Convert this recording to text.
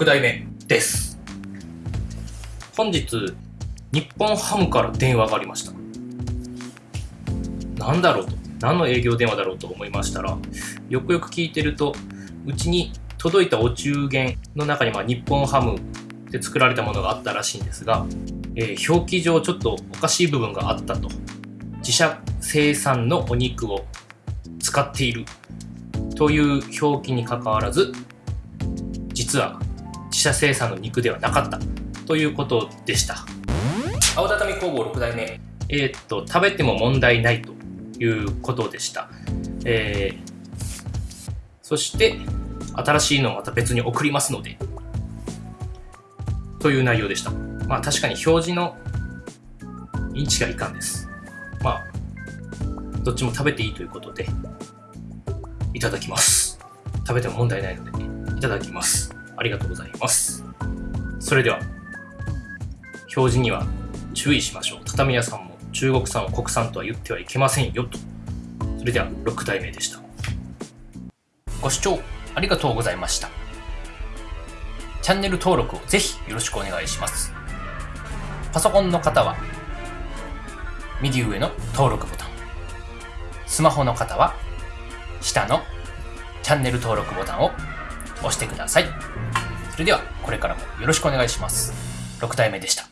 6代目です。本日日本ハムから電話がありました。何だろうと。何の営業電話だろうと思いましたらよくよく聞いてるとうちに届いたお中元の中にまあ日本ハムで作られたものがあったらしいんですが、えー、表記上ちょっとおかしい部分があったと。自社生産のお肉を使っている。という表記にかかわらず実は自社生産の肉ではなかった。ということでした。青畳工房6代目。えー、っと食べても問題ないということでした、えー、そして新しいのをまた別に送りますので。という内容でした。まあ確かに表示のインチがいかんです。まあどっちも食べていいということでいただきます。食べても問題ないのでいただきますありがとうございます。それでは表示には注意しましょう。畳屋さんも中国産を国産とは言ってはいけませんよと。それでは6代目でした。ご視聴ありがとうございました。チャンネル登録をぜひよろしくお願いします。パソコンの方は右上の登録ボタン。スマホの方は下のチャンネル登録ボタンを押してください。それではこれからもよろしくお願いします。6体目でした。